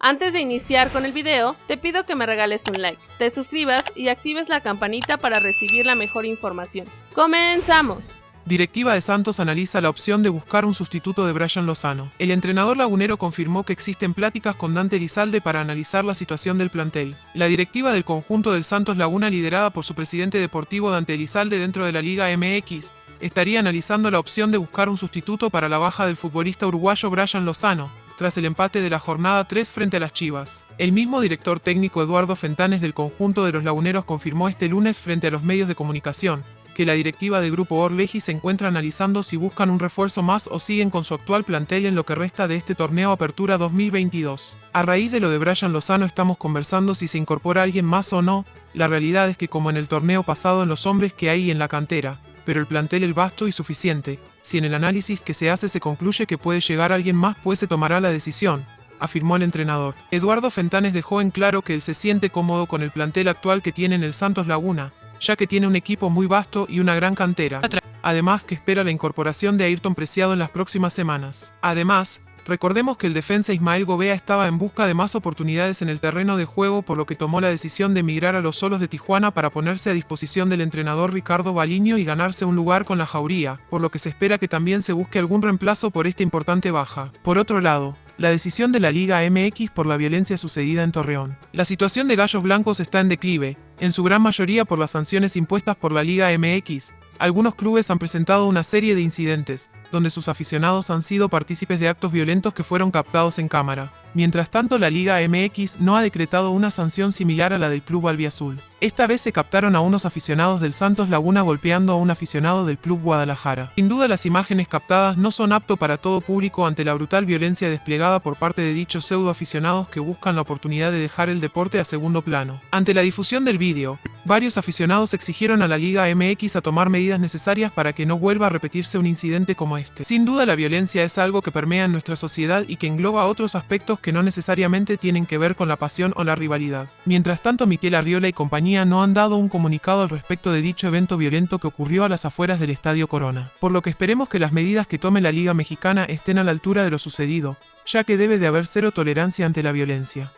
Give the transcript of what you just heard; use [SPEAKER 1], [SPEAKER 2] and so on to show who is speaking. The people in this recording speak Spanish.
[SPEAKER 1] Antes de iniciar con el video, te pido que me regales un like, te suscribas y actives la campanita para recibir la mejor información. ¡Comenzamos!
[SPEAKER 2] Directiva de Santos analiza la opción de buscar un sustituto de Brian Lozano. El entrenador lagunero confirmó que existen pláticas con Dante Elizalde para analizar la situación del plantel. La directiva del conjunto del Santos Laguna, liderada por su presidente deportivo Dante Elizalde dentro de la Liga MX, estaría analizando la opción de buscar un sustituto para la baja del futbolista uruguayo Brian Lozano, tras el empate de la jornada 3 frente a las Chivas. El mismo director técnico Eduardo Fentanes del conjunto de los laguneros confirmó este lunes frente a los medios de comunicación que la directiva del Grupo Orleji se encuentra analizando si buscan un refuerzo más o siguen con su actual plantel en lo que resta de este torneo Apertura 2022. A raíz de lo de Brian Lozano estamos conversando si se incorpora alguien más o no, la realidad es que como en el torneo pasado en los hombres que hay en la cantera, pero el plantel es vasto y suficiente, si en el análisis que se hace se concluye que puede llegar alguien más pues se tomará la decisión, afirmó el entrenador. Eduardo Fentanes dejó en claro que él se siente cómodo con el plantel actual que tiene en el Santos Laguna, ya que tiene un equipo muy vasto y una gran cantera. Además que espera la incorporación de Ayrton Preciado en las próximas semanas. Además, Recordemos que el defensa Ismael Gobea estaba en busca de más oportunidades en el terreno de juego por lo que tomó la decisión de emigrar a los solos de Tijuana para ponerse a disposición del entrenador Ricardo Baliño y ganarse un lugar con la jauría, por lo que se espera que también se busque algún reemplazo por esta importante baja. Por otro lado, la decisión de la Liga MX por la violencia sucedida en Torreón. La situación de Gallos Blancos está en declive, en su gran mayoría por las sanciones impuestas por la Liga MX, algunos clubes han presentado una serie de incidentes, donde sus aficionados han sido partícipes de actos violentos que fueron captados en cámara. Mientras tanto, la Liga MX no ha decretado una sanción similar a la del Club Albiazul. Esta vez se captaron a unos aficionados del Santos Laguna golpeando a un aficionado del Club Guadalajara. Sin duda las imágenes captadas no son apto para todo público ante la brutal violencia desplegada por parte de dichos pseudo aficionados que buscan la oportunidad de dejar el deporte a segundo plano. Ante la difusión del vídeo, varios aficionados exigieron a la Liga MX a tomar medidas necesarias para que no vuelva a repetirse un incidente como este. Sin duda la violencia es algo que permea en nuestra sociedad y que engloba otros aspectos que no necesariamente tienen que ver con la pasión o la rivalidad. Mientras tanto Miquel Arriola y compañía no han dado un comunicado al respecto de dicho evento violento que ocurrió a las afueras del Estadio Corona. Por lo que esperemos que las medidas que tome la Liga Mexicana estén a la altura de lo sucedido, ya que debe de haber cero tolerancia ante la violencia.